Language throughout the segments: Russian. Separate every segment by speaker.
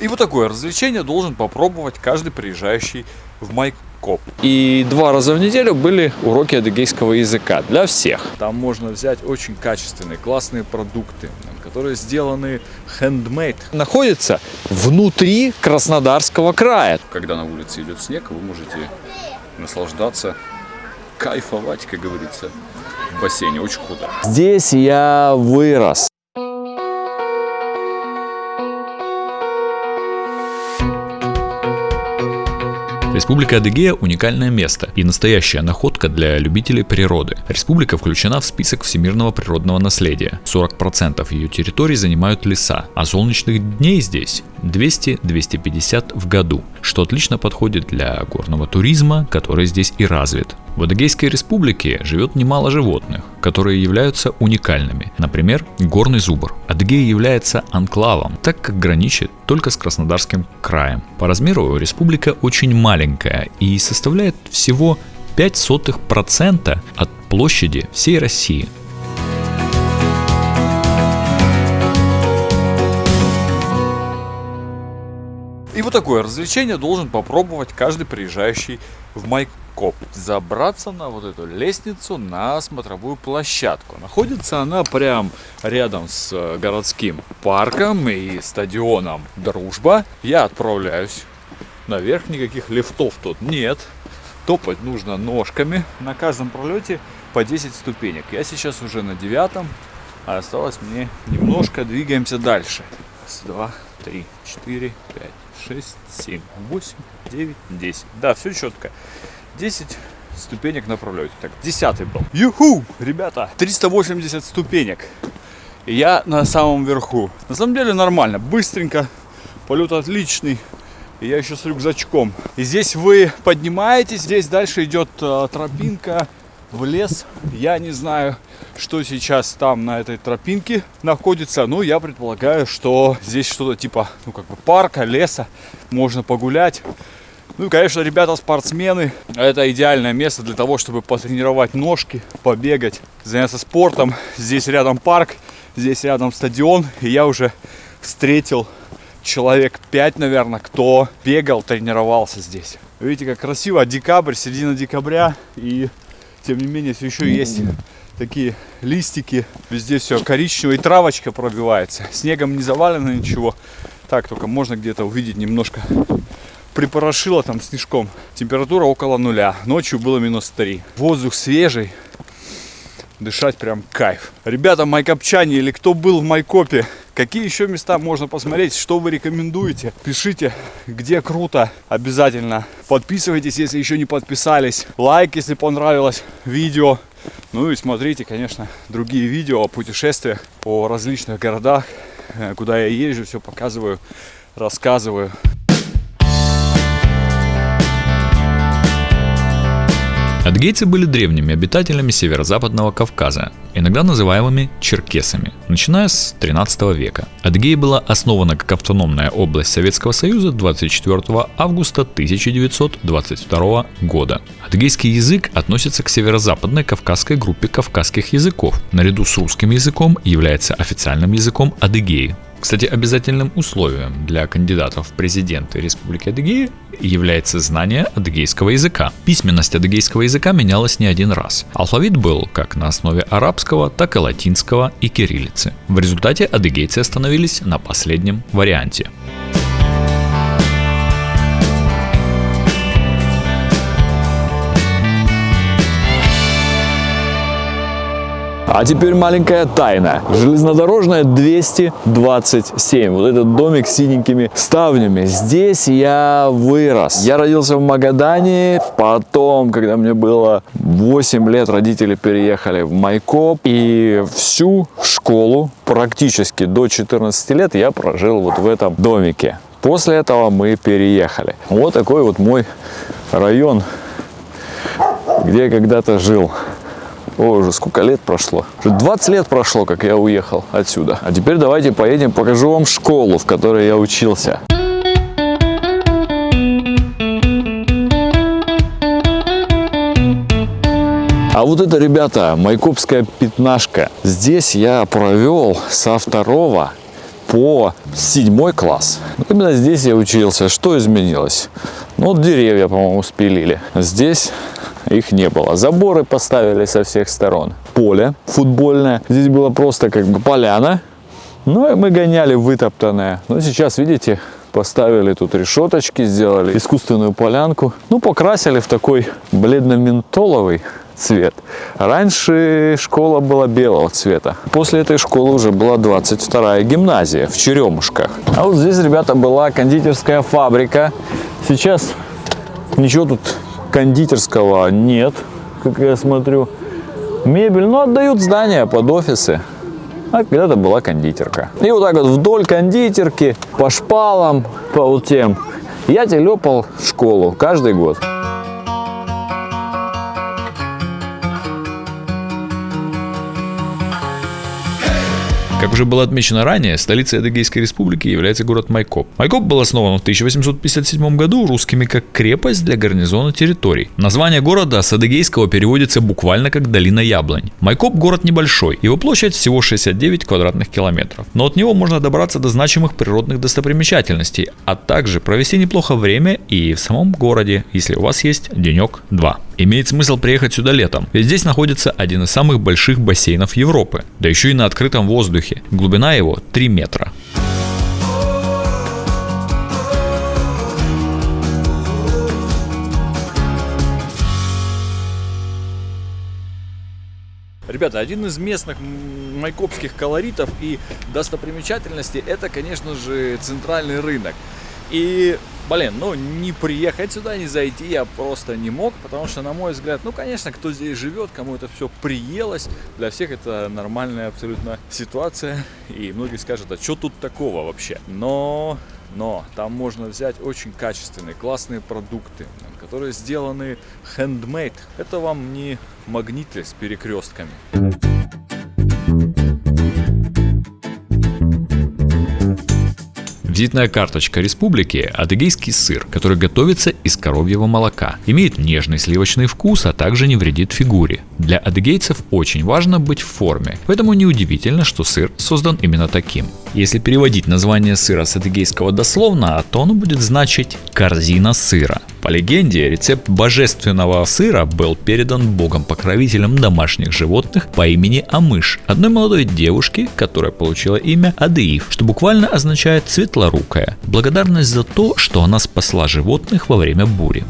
Speaker 1: И вот такое развлечение должен попробовать каждый приезжающий в Майкоп.
Speaker 2: И два раза в неделю были уроки адыгейского языка для всех.
Speaker 1: Там можно взять очень качественные, классные продукты, которые сделаны handmade.
Speaker 2: Находится внутри Краснодарского края.
Speaker 1: Когда на улице идет снег, вы можете наслаждаться, кайфовать, как говорится, в бассейне. Очень круто.
Speaker 2: Здесь я вырос.
Speaker 3: Республика Адыгея – уникальное место и настоящая находка для любителей природы. Республика включена в список всемирного природного наследия. 40% ее территории занимают леса, а солнечных дней здесь 200-250 в году, что отлично подходит для горного туризма, который здесь и развит. В Адыгейской республике живет немало животных, которые являются уникальными. Например, горный зубр. Адыгея является анклавом, так как граничит только с Краснодарским краем. По размеру республика очень маленькая и составляет всего 0,05% от площади всей России.
Speaker 1: И вот такое развлечение должен попробовать каждый приезжающий в Майкоп. Забраться на вот эту лестницу на смотровую площадку. Находится она прям рядом с э, городским парком и стадионом Дружба. Я отправляюсь наверх, никаких лифтов тут нет. Топать нужно ножками. На каждом пролете по 10 ступенек. Я сейчас уже на девятом, а осталось мне немножко. Двигаемся дальше. Раз, два, три, четыре, пять. 6, 7, 8, 9, 10. Да, все четко. 10 ступенек на пролете. Так, 10 был. Юху, ребята, 380 ступенек. Я на самом верху. На самом деле нормально, быстренько. Полет отличный. Я еще с рюкзачком. И здесь вы поднимаетесь, здесь дальше идет э, тропинка в лес. Я не знаю, что сейчас там на этой тропинке находится. Ну, я предполагаю, что здесь что-то типа, ну, как бы парка, леса. Можно погулять. Ну, конечно, ребята спортсмены. Это идеальное место для того, чтобы потренировать ножки, побегать, заняться спортом. Здесь рядом парк, здесь рядом стадион. И я уже встретил человек 5, наверное, кто бегал, тренировался здесь. Видите, как красиво. Декабрь, середина декабря. И тем не менее, все еще есть такие листики. Везде все коричневое, и травочка пробивается. Снегом не завалено ничего. Так, только можно где-то увидеть немножко припорошило там снежком. Температура около нуля. Ночью было минус 3. Воздух свежий. Дышать прям кайф. Ребята, майкопчане или кто был в Майкопе, Какие еще места можно посмотреть, что вы рекомендуете? Пишите, где круто. Обязательно подписывайтесь, если еще не подписались. Лайк, если понравилось видео. Ну и смотрите, конечно, другие видео о путешествиях по различных городах, э, куда я езжу, все показываю, рассказываю.
Speaker 3: Адгейцы были древними обитателями северо-западного Кавказа, иногда называемыми черкесами, начиная с 13 века. Адгей была основана как автономная область Советского Союза 24 августа 1922 года. Адгейский язык относится к северо-западной кавказской группе кавказских языков. Наряду с русским языком является официальным языком Адыгеи. Кстати, обязательным условием для кандидатов в президенты Республики Адыгея является знание адыгейского языка. Письменность адыгейского языка менялась не один раз. Алфавит был как на основе арабского, так и латинского и кириллицы. В результате адыгейцы остановились на последнем варианте.
Speaker 2: А теперь маленькая тайна. Железнодорожная 227. Вот этот домик с синенькими ставнями. Здесь я вырос. Я родился в Магадане. Потом, когда мне было 8 лет, родители переехали в Майкоп. И всю школу, практически до 14 лет, я прожил вот в этом домике. После этого мы переехали. Вот такой вот мой район, где я когда-то жил. О, уже сколько лет прошло. Уже 20 лет прошло, как я уехал отсюда. А теперь давайте поедем, покажу вам школу, в которой я учился. А вот это, ребята, Майкопская пятнашка. Здесь я провел со второго по седьмой класс. Именно здесь я учился. Что изменилось? Ну, вот деревья, по-моему, спилили. Здесь их не было. Заборы поставили со всех сторон. Поле футбольное. Здесь было просто как бы поляна. Ну и мы гоняли вытоптанное. Но сейчас, видите, поставили тут решеточки, сделали искусственную полянку. Ну, покрасили в такой бледно-ментоловый цвет. Раньше школа была белого цвета. После этой школы уже была 22-я гимназия в Черемушках. А вот здесь, ребята, была кондитерская фабрика. Сейчас ничего тут кондитерского нет, как я смотрю. Мебель, ну, отдают здания под офисы. А когда-то была кондитерка. И вот так вот вдоль кондитерки, по шпалам, по вот тем, я телепал в школу каждый год.
Speaker 3: Уже было отмечено ранее, столицей Адыгейской республики является город Майкоп. Майкоп был основан в 1857 году русскими как крепость для гарнизона территорий. Название города с адыгейского переводится буквально как «долина яблонь». Майкоп город небольшой, его площадь всего 69 квадратных километров. Но от него можно добраться до значимых природных достопримечательностей, а также провести неплохо время и в самом городе, если у вас есть денек-два. Имеет смысл приехать сюда летом, ведь здесь находится один из самых больших бассейнов Европы, да еще и на открытом воздухе. Глубина его 3 метра.
Speaker 1: Ребята, один из местных майкопских колоритов и достопримечательностей это, конечно же, центральный рынок. И, блин, ну не приехать сюда, не зайти я просто не мог, потому что, на мой взгляд, ну, конечно, кто здесь живет, кому это все приелось, для всех это нормальная абсолютно ситуация. И многие скажут, а что тут такого вообще? Но, но там можно взять очень качественные, классные продукты, которые сделаны handmade. Это вам не магниты с перекрестками.
Speaker 3: Визитная карточка республики – адыгейский сыр, который готовится из коровьего молока. Имеет нежный сливочный вкус, а также не вредит фигуре. Для адыгейцев очень важно быть в форме, поэтому неудивительно, что сыр создан именно таким. Если переводить название сыра с адыгейского дословно, то оно будет значить «корзина сыра». По легенде, рецепт божественного сыра был передан богом-покровителем домашних животных по имени Амыш, одной молодой девушке, которая получила имя Адыив, что буквально означает «светлорукая», благодарность за то, что она спасла животных во время бури.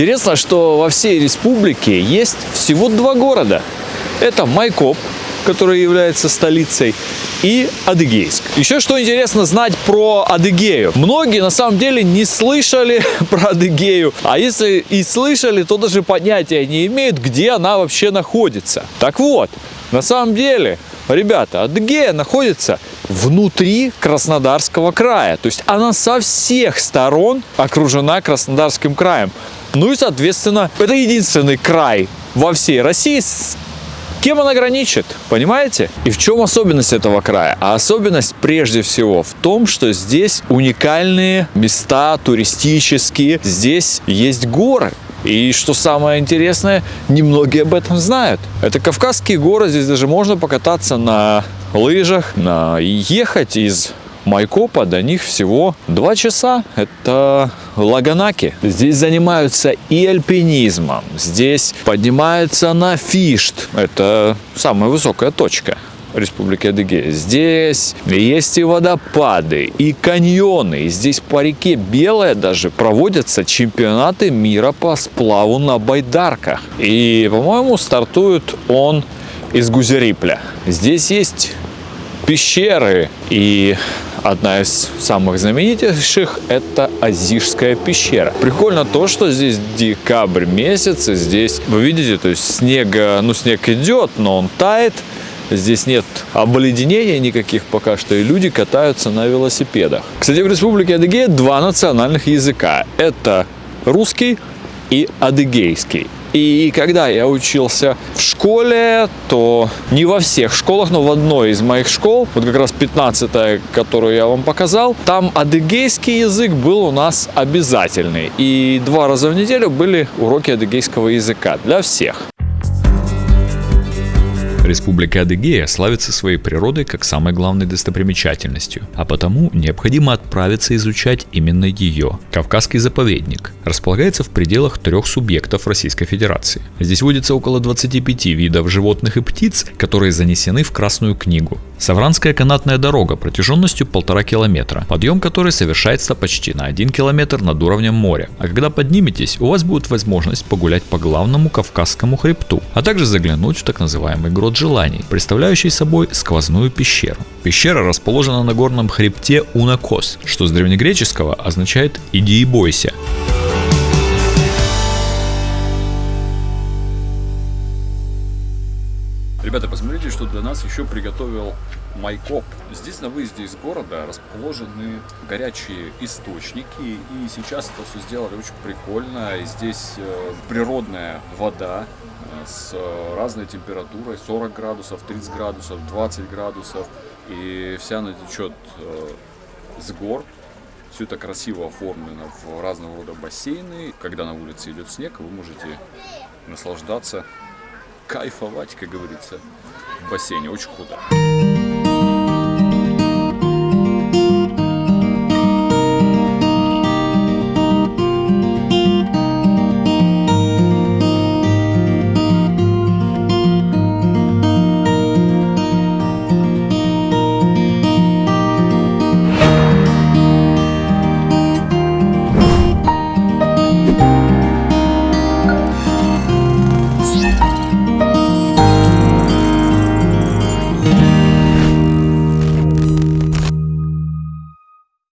Speaker 2: Интересно, что во всей республике есть всего два города. Это Майкоп, который является столицей, и Адыгейск. Еще что интересно знать про Адыгею. Многие на самом деле не слышали про Адыгею, а если и слышали, то даже понятия не имеют, где она вообще находится. Так вот, на самом деле, ребята, Адыгея находится внутри Краснодарского края. То есть она со всех сторон окружена Краснодарским краем. Ну и, соответственно, это единственный край во всей России, с кем она граничит, понимаете? И в чем особенность этого края? А особенность прежде всего в том, что здесь уникальные места туристические, здесь есть горы. И что самое интересное, немногие об этом знают. Это Кавказские горы, здесь даже можно покататься на лыжах, на... ехать из Майкопа до них всего 2 часа. Это Лаганаки. Здесь занимаются и альпинизмом. Здесь поднимаются на Фишт. Это самая высокая точка. Республики Адыгея. Здесь есть и водопады, и каньоны. И здесь по реке Белая даже проводятся чемпионаты мира по сплаву на байдарках. И, по-моему, стартует он из Гузерипля. Здесь есть пещеры и одна из самых знаменитейших это Азишская пещера. Прикольно то, что здесь декабрь месяц, и здесь, вы видите, то есть снега, ну снег идет, но он тает, Здесь нет обледенения никаких пока что, и люди катаются на велосипедах. Кстати, в Республике Адыгея два национальных языка. Это русский и адыгейский. И когда я учился в школе, то не во всех школах, но в одной из моих школ, вот как раз 15 которую я вам показал, там адыгейский язык был у нас обязательный. И два раза в неделю были уроки адыгейского языка для всех.
Speaker 3: Республика Адыгея славится своей природой как самой главной достопримечательностью, а потому необходимо отправиться изучать именно ее. Кавказский заповедник располагается в пределах трех субъектов Российской Федерации. Здесь водится около 25 видов животных и птиц, которые занесены в Красную книгу. Савранская канатная дорога протяженностью полтора километра, подъем которой совершается почти на 1 километр над уровнем моря. А когда подниметесь, у вас будет возможность погулять по главному Кавказскому хребту, а также заглянуть в так называемый грот желаний, представляющий собой сквозную пещеру. Пещера расположена на горном хребте Унакос, что с древнегреческого означает «иди и бойся».
Speaker 1: Ребята, посмотрите, что для нас еще приготовил Майкоп. Здесь на выезде из города расположены горячие источники, и сейчас это все сделали очень прикольно. Здесь э, природная вода э, с разной температурой, 40 градусов, 30 градусов, 20 градусов, и вся она течет э, с гор. Все это красиво оформлено в разного рода бассейны. Когда на улице идет снег, вы можете наслаждаться кайфовать, как говорится, в бассейне. Очень круто.